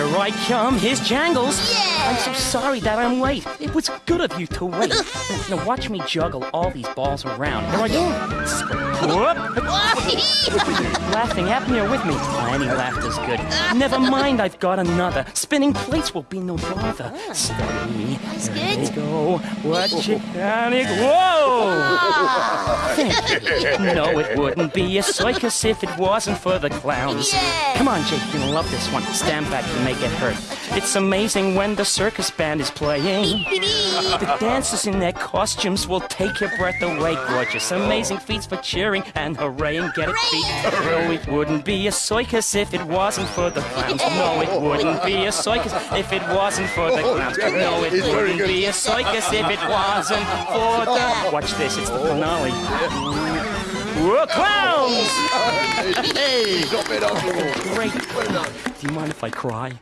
Here I come, here's Jangles. Yeah. I'm so sorry that I'm late. It was good of you to wait. now watch me juggle all these balls around. Here I go. Whoop. Laughing me or with me? Any laughter's good. Never mind, I've got another. Spinning plates will be no bother. Oh. Steady. That's There good. you go. Watch oh. it. Down. Whoa! Oh. no, it wouldn't be a circus if it wasn't for the clowns. Yeah. Come on, Jake, you'll love this one. Stand back to make it hurt. It's amazing when the circus band is playing. The dancers in their costumes will take your breath away. Gorgeous, amazing feats for cheering and hooray and get it beat. No, it wouldn't be a circus if it wasn't for the clowns. No, it wouldn't be a circus if it wasn't for the clowns. Oh, no, it wouldn't be a circus if it wasn't for the. Watch this, it's the finale. Whoa, clowns! Hey! Stop it, Uncle. Great. Do you mind if I cry?